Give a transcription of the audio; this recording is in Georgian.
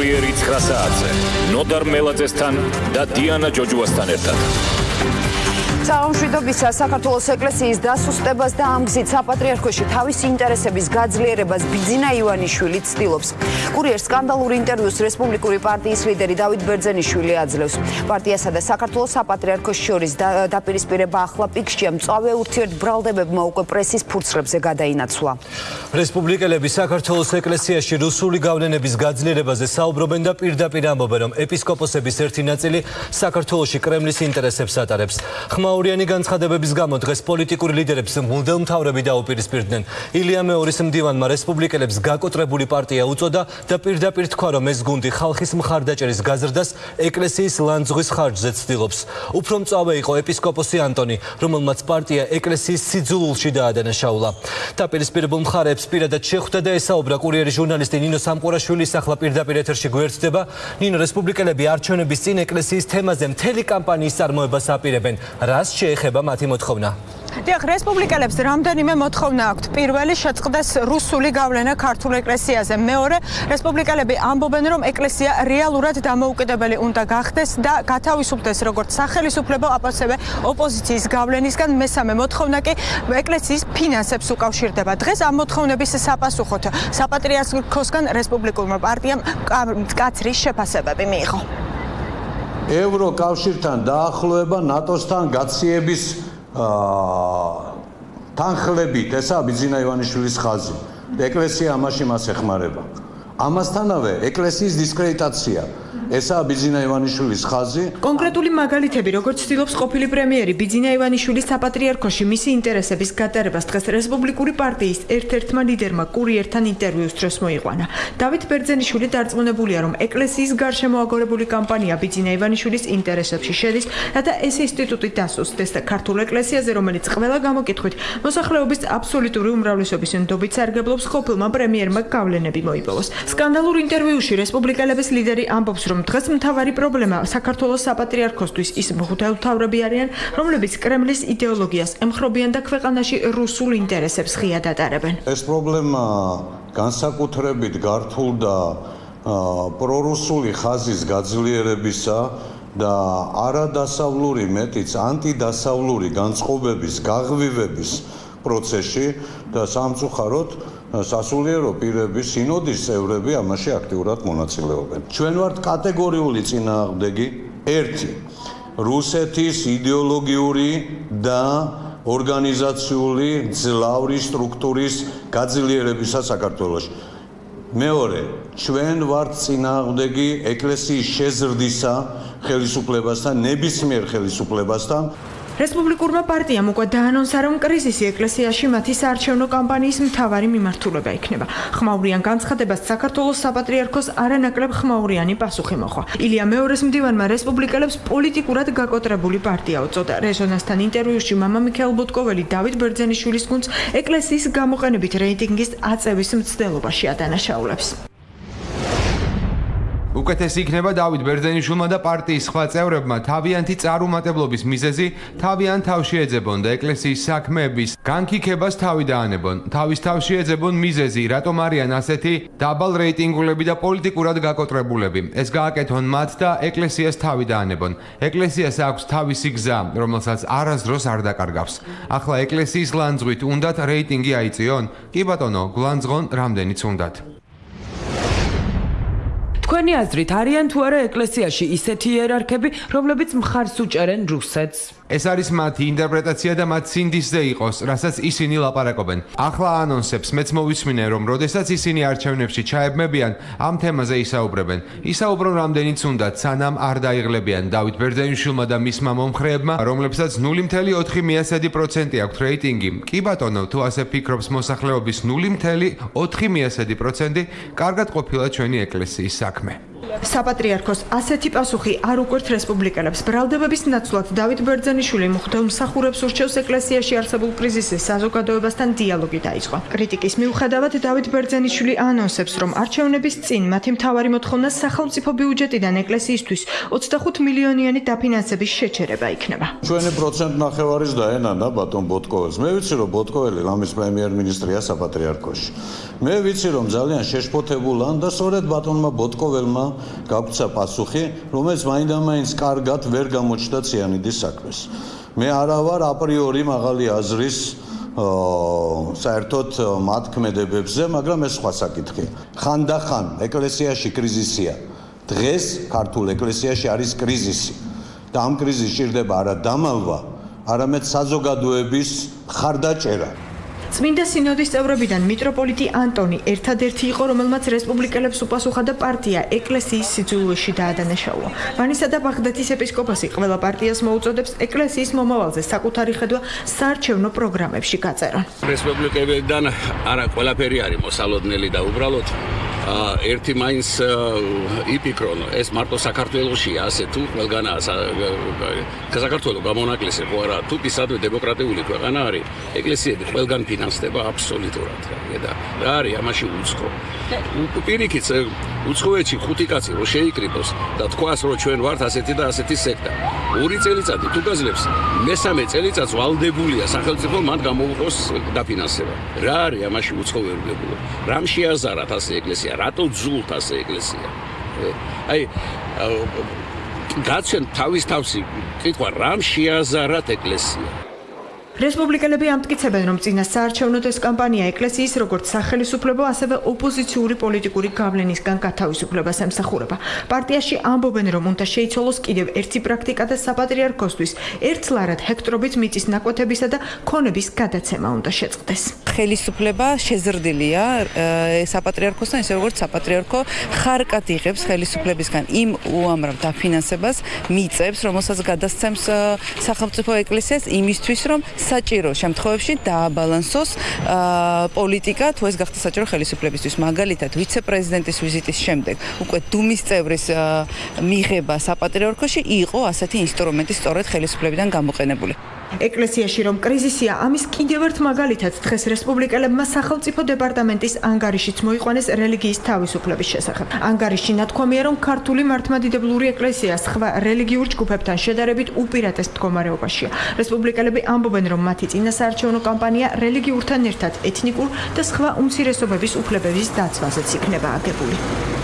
კურიერი 9 საათზე. ნოდარ მელაძესთან და დიანა ჯოჯუასთან ერთად საომშვიდობისა საქართველოს ეკლესიის დასუსტებას და ამ გზით საპატრიარქოში თავის ინტერესების გაძლიერებას ბიძინა ივანიშვილი ცდილობს. კურიერს სკანდალურ ინტერვიუს რესპუბლიკური პარტიის ლიდერი დავით ბერძენიშვილი აძლევს. პარტიასა და საქართველოს საპატრიარქოს შორის დაპირისპირება ახლა პიკშია მწავე ურთიერთბრალდებებმა უკვე პრესის ფურცლებზე გადაინაცვლა. რესპუბლიკელები საქართველოს ეკლესიაში რუსული გავლენების გაძლიერებაზე საუბრობენ და პირდაპირ ამბობენ, რომ ეპისკოპოსების ერთი ნაწილი საქართველოში კრემლის ინტერესებს ატარებს. ხმაური მაურიანი განცხადებების გამო დღეს პოლიტიკური ლიდერებს მუდელმთავრები დაუპირისპირდნენ. ილია მეორის მდივანმა რესპუბლიკელებს გაკოტრებული პარტია უწოდა და პირდაპირ თქვა, რომ ეს გუნდი ხალხის მხარდაჭერის გაზრდას ეკლესიის ლანძღვის ხარჯზე ცდილობს. უფრო მწავე იყო ეპისკოპოსი ანტონი, რომელმაც პარტია ეკლესიის სიძულულში დაადანაშაულა. დაპირისპირებულ მხარეებს პირადად შეხვდა და ესაუბრა კურიერის ჟურნალისტი ნინო სამყურაშვილის ახლა პირდაპირ ეთერში გვერდდება. ნინო რესპუბლიკელები არჩევნების წინ ეკლესიის თემაზე მთელი კამპანიის წარმოებას აპირებენ. რას შეეხება მათი მოთხოვნა? დიახ, რესპუბლიკელებს რამდენიმე მოთხოვნა აქვთ. პირველი შეწყდეს რუსული გავლენა ქართულ ეკლესიაზე. მეორე, რესპუბლიკელები ამბობენ, რომ ეკლესია რეალურად დამოუკიდებელი უნდა გახდეს და გათავისუფლდეს როგორც სახელმწიფო აპოსებე ოპოზიციის გავლენისგან. მესამე მოთხოვნა კი ეკლესიის ფინანსებს უკავშირდება. დღეს ამ მოთხოვნების საპასუხოდ საპატრიარქოსგან რესპუბლიკურმა პარტიამ კაცრი შეფასებები მიიღო. ევროკავშირთან დაახლოება ნატოსთან გაციების აა თანხლებით ესა ბიზინა ივანიშვილის ხაზი. ეკლესია ამაში მას ეხმარება. ამასთანავე ეკლესიის დისკრედიტაცია ესაა ბიძინა ივანიშვილის ხაზი. კონკრეტული მაგალითები, როგორც ცდილობს ყოფილი პრემიერი ბიძინა ივანიშვილის საპატრიარქოში მისი ინტერესების გატარებას დღეს რესპუბლიკური პარტიის ერთ-ერთმა ლიდერმა კურიერთან ინტერვიუს დროს მოიყვანა. დავით ბერძენიშვილი დარწმუნებულია, რომ ეკლესიის გარშემო აგორებული კამპანია ბიძინა ივანიშვილის ინტერესებში შედის, რათა ეს ინსტიტუტი დასუსტდეს და ქართულ ეკლესიაზე, რომელიც ყველა გამოკითხვით მოსახლეობის აბსოლუტური უმრავლესობის ნდობით სარგებლობს, ყოფილმა პრემიერმა გავლენები მოიპოვოს. სკანდალურ ინტერვიუში რესპუბლიკელების ლიდერი ამბობს, რომ დღეს მთავარი პრობლემა საქართველოს საპატრიარქოსთვის ის მღვდელმთავრები არიან, რომლებიც კრემლის იდეოლოგიას ემხრობიან და ქვეყანაში რუსულ ინტერესებს ღიად ატარებენ. ეს პრობლემა განსაკუთრებით გართულდა პრორუსული ხაზის გაძლიერებისა და არადასავლური მეტიც ანტიდასავლური განწყობების გაღვივების პროცესში და სამწუხაროდ სასულიერო პირები, სინოდის წევრები ამაში აქტიურად მონაწილეობენ. ჩვენ ვართ კატეგორიული წინააღმდეგი ერთი რუსეთის იდეოლოგიური და ორგანიზაციული ძლავრი სტრუქტურის გაძლიერებისა საქართველოში. მეორე, ჩვენ ვართ წინააღმდეგი ეკლესიის შეზრდისა ხელისუფლებასთან, ნებისმიერ ხელისუფლებასთან. რესპუბლიკურმა პარტიამ უკვე დაანონსა, რომ კრიზისი ეკლესიაში მათი საარჩევნო კამპანიის მთავარი მიმართულება იქნება. ხმაურიან განცხადებას საქართველოს საპატრიარქოს არანაკლებ ხმაურიანი პასუხი მოხდა. ილია მეორის მდივანმა რესპუბლიკელებს პოლიტიკურად გაკოტრებული პარტია უწოდა. რეზონასთან ინტერვიუში მამა მიქაელ ბუტკოველი დავით ბერძენიშვილის გუნდს ეკლესიის გამოყენებით რეიტინგის აწევის მცდელობაში ადანაშაულებს. უკეთესი იქნება დავით ბერძენიშვილმა და პარტიის სხვა წევრებმა თავიანთი წარუმატებლობის მიზეზი თავიანთ თავში ეძებონ და ეკლესიის საქმეების განკიქებას თავი დაანებონ. თავის თავში ეძებონ მიზეზი, რატომ არიან ასეთი დაბალ რეიტინგულები და პოლიტიკურად გაკოტრებულები. ეს გააკეთონ მათ და ეკლესიას თავი დაანებონ. ეკლესიას აქვს თავისი გზა, რომელსაც არასდროს არ დაკარგავს. ახლა ეკლესიის ლანძღვით უნდათ რეიტინგი აიწიონ? კი ბატონო, გლანძღონ რამდენიც უნდათ. თქვენი აზრით არიან თუ არა ეკლესიაში ისეთი იერარქები, რომლებიც მხარს უჭერენ რუსეთს? ეს არის მათი ინტერპრეტაცია და მათ სინდისზე იყოს, რასაც ისინი ლაპარაკობენ. ახლა ანონსებს მეც მოვისმინე, რომ როდესაც ისინი არჩევნებში ჩაებმებიან, ამ თემაზე ისაუბრებენ. ისაუბრონ რამდენიც უნდა, სანამ არ დაიღლებიან დავით ბერძენიშვილმა და მისმა მომხრეებმა, რომლებსაც 0.4%-ი აქვთ რეიტინგი. კი ბატონო, თუ ასე ფიქრობს მოსახლეობის 0.4%-ი, კარგად ყოფილა ჩვენი ეკლესიის საქმე. საპატრიარქოს ასეთი პასუხი არ უკვერთ რესპუბლიკელებს. ბრალდებების ნაცვლად დავით ბერძენიშვილი მხდელ მსახურებს ურჩევს ეკლესიაში არსებულ კრიზისის საზოგადოებასთან დიალოგი დაიწყო. კრიტიკის მიუხედავად დავით ბერძენიშვილი ანონსებს, რომ არჩევნების წინ მათი მთავარი მოთხოვნა სახელმწიფო ბიუჯეტიდან ეკლესიისთვის 25 მილიონიანი დაფინანსების შეჩერება იქნება. ჩვენი პროცენტ ნახევარის დაენანა ბატონ ბოტკოველს. მე ვიცი რომ ბოტკოველი ლამის პრემიერ-მინისტრია საპატრიარქოში. მე ვიცი რომ ძალიან შეშფოთებულან და სწორედ ბატონმა ბოტკოველმა გაგვცა პასუხი, რომელიც მაინდა-მაინც კარგად ვერ გამოჩნდა ციანიდის საქმეს. მე არა ვარ აპრიორი მაღალი აზრის აა საერთოდ მათ ქმედებებზე, მაგრამ ეს სხვა საკითხია. ხანდახან ეკლესიაში კრიზისია. დღეს ქართულ ეკლესიაში არის კრიზისი. და ამ კრიზისში ჭირდება არა დამალვა, არამედ საზოგადოების ხარდაჭერა. წმინდა სინოდის წევრებიდან მიტროპოლიტი ანტონი ერთადერთი იყო, რომელმაც რესპუბლიკელებს უპასუხა და პარტია ეკლესიის სიძულვეში დაადანაშაულა. ვანისა და ბაღდათის ეპისკოპოსი ყველა პარტიას მოუწოდებს ეკლესიის მომავალზე საკუთარი ხედვა საარჩევნო პროგრამებში გაწერონ. რესპუბლიკებიდან არა ყველაფერი არის მოსალოდნელი და უბრალოდ ერთი მაინც იპიკრონ ეს მარტო საქართველოსია ასე თუ ყველგანაა საქართველოს გამონაკლისი ხო არა თუ ისადვე დემოკრატიული ქვეყანა არის ეკლესიები ყველგან ფინანსდება აბსოლუტურად და რა არის ამაში უცხო პირიქით უცხოეთში ხუთი კაცი რო შეიკრიბოს და თქვას რომ ჩვენ ვართ ასეთი და ასეთი სექტა. ორი წელიწადი თუ გაძლევს მესამე წელიწადს ვალდებულია სახელმწიფო მან გამოუყოს დაფინანსება. რა არის ამაში უცხო ვერულებულო რამ შეაზარათ ასე ეკლესია? რატო ძულთ ასე ეკლესია? აი გაჩენ თავის თავში კითხვა რამ შეაზარათ ეკლესია რესპუბლიკელები ამტკიცებენ, რომ წინა საარჩევნო ეს კამპანია ეკლესიის როგორც სახელმწიფო, ასევე ოპოზიციური პოლიტიკური გავლენისგან გათავისუფლებას ემსახურება. პარტიაში ამბობენ, რომ უნდა შეიცვალოს კიდევ ერთი პრაქტიკა და საპატრიარქოსთვის ერთლარად ჰექტრობით მიწის ნაკვეთებისა და ქონების გადაცემა უნდა შეწყდეს. ხელისუფლება შეზრდილია საპატრიარქოსთან, ისე როგორც საპატრიარქო ხარკად იღებს ხელისუფლებისგან იმ უამრავ დაფინანსებას, მიწებს, რომელსაც გადასცემს სახელმწიფო ეკლესიას იმისთვის, რომ საჭირო შემთხვევებში დააბალანსოს პოლიტიკა თუ ეს გახდა საჭირო ხელისუფლებისთვის. მაგალითად ვიცე-პრეზიდენტის ვიზიტის შემდეგ უკვე დუმის წევრის მიღება საპატრიარქოში იყო ასეთი ინსტრუმენტი სწორედ ხელისუფლებიდან გამოყენებული ეკლესიაში რომ კრიზისია ამის კიდევ ერთ მაგალითად დღეს რესპუბლიკელებმა სახელმწიფო დეპარტამენტის ანგარიშიც მოიყვანეს რელიგიის თავისუფლების შესახებ. ანგარიში ნათქვამია რომ ქართული მართლმადიდებლური ეკლესია სხვა რელიგიურ ჯგუფებთან შედარებით უპირატეს მდგომარეობაშია. რესპუბლიკელები ამბობენ რომ მათი წინასაარჩევნო კამპანია რელიგიურთან ერთად ეთნიკურ და სხვა უმცირესობების უფლებების დაცვაზეც იქნება აგებული.